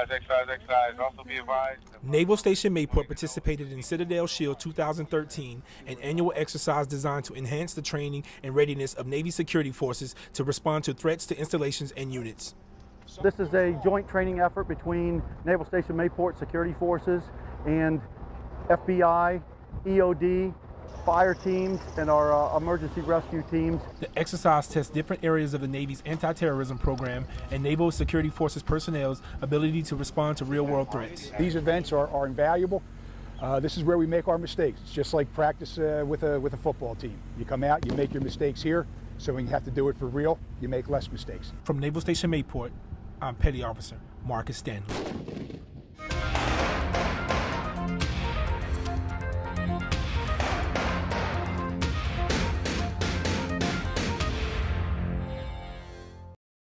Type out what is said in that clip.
Exercise, exercise, exercise. Also be advised. Naval Station Mayport participated in Citadel Shield 2013, an annual exercise designed to enhance the training and readiness of Navy security forces to respond to threats to installations and units. This is a joint training effort between Naval Station Mayport Security Forces and FBI, EOD, fire teams, and our uh, emergency rescue teams. The exercise tests different areas of the Navy's anti-terrorism program and Naval Security Forces personnel's ability to respond to real-world threats. These events are, are invaluable. Uh, this is where we make our mistakes. It's just like practice uh, with, a, with a football team. You come out, you make your mistakes here, so when you have to do it for real, you make less mistakes. From Naval Station Mayport, I'm Petty Officer Marcus Stanley.